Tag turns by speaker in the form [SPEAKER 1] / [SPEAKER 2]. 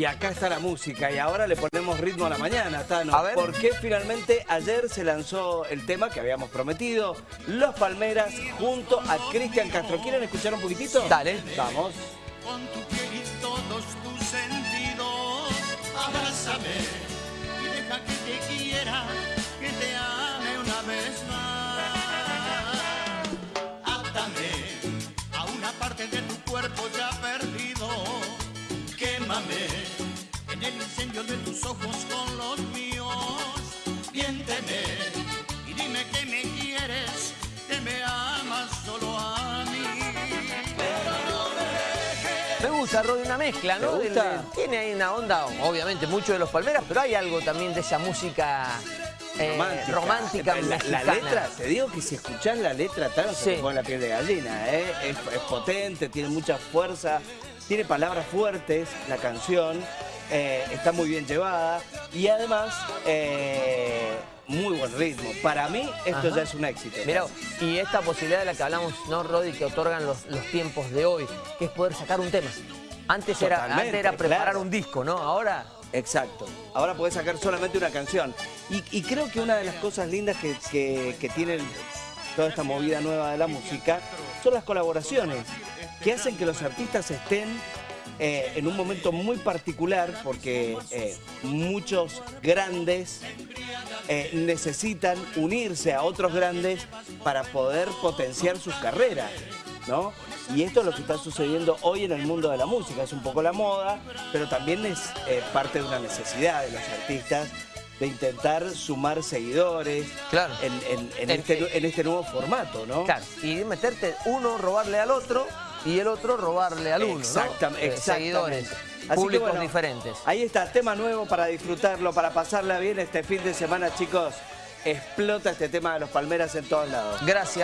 [SPEAKER 1] Y acá está la música y ahora le ponemos ritmo a la mañana, Tano.
[SPEAKER 2] A ver.
[SPEAKER 1] Porque finalmente ayer se lanzó el tema que habíamos prometido, Los Palmeras junto a Cristian Castro. ¿Quieren escuchar un poquitito?
[SPEAKER 2] Dale.
[SPEAKER 1] Vamos.
[SPEAKER 3] con tu piel y todos tus sentidos. Abrázame y deja que te quiera, que te ame una vez más. Átame a una parte de tu cuerpo ya perdido. Quémame incendio de tus ojos con los míos. Miénteme y dime que me quieres, que me amas solo a mí.
[SPEAKER 2] Me gusta, Rodi, una mezcla, ¿no?
[SPEAKER 1] ¿Te gusta?
[SPEAKER 2] Del- tiene ahí una onda, obviamente, mucho de los Palmeras, pero hay algo también de esa música eh,
[SPEAKER 1] romántica.
[SPEAKER 2] romántica
[SPEAKER 1] la, letra, te digo que si escuchás la letra, Tano, se
[SPEAKER 2] Sí.
[SPEAKER 1] te pone la piel de gallina. ¿eh? Es, es potente, tiene mucha fuerza, tiene palabras fuertes, la canción, eh, está muy bien llevada y además eh, muy buen ritmo. Para mí esto
[SPEAKER 2] Ajá.
[SPEAKER 1] ya es un éxito.
[SPEAKER 2] Mirá, y esta posibilidad de la que hablamos, ¿no, Rodi? Que otorgan los, los tiempos de hoy, que es poder sacar un tema. Antes era, antes era preparar
[SPEAKER 1] claro.
[SPEAKER 2] un disco, ¿no? Ahora,
[SPEAKER 1] Exacto. Ahora podés sacar solamente una canción. Y, y creo que una de las cosas lindas que, que, que tiene toda esta movida nueva de la música son las colaboraciones, que hacen que los artistas estén eh, en un momento muy particular, porque eh, muchos grandes eh, necesitan unirse a otros grandes para poder potenciar sus carreras, ¿no? Y esto es lo que está sucediendo hoy en el mundo de la música. Es un poco la moda, pero también es eh, parte de una necesidad de los artistas de intentar sumar seguidores
[SPEAKER 2] Claro.
[SPEAKER 1] en, en- en
[SPEAKER 2] En-
[SPEAKER 1] este, en este nuevo formato, ¿no?
[SPEAKER 2] claro, y meterte uno, robarle al otro, y el otro robarle al uno, Eh,
[SPEAKER 1] exactamente.
[SPEAKER 2] Seguidores,
[SPEAKER 1] Así que,
[SPEAKER 2] públicos
[SPEAKER 1] bueno,
[SPEAKER 2] diferentes.
[SPEAKER 1] Ahí está, tema nuevo para disfrutarlo, para pasarla bien este fin de semana, chicos. Explota este tema de los palmeras en todos lados.
[SPEAKER 2] Gracias.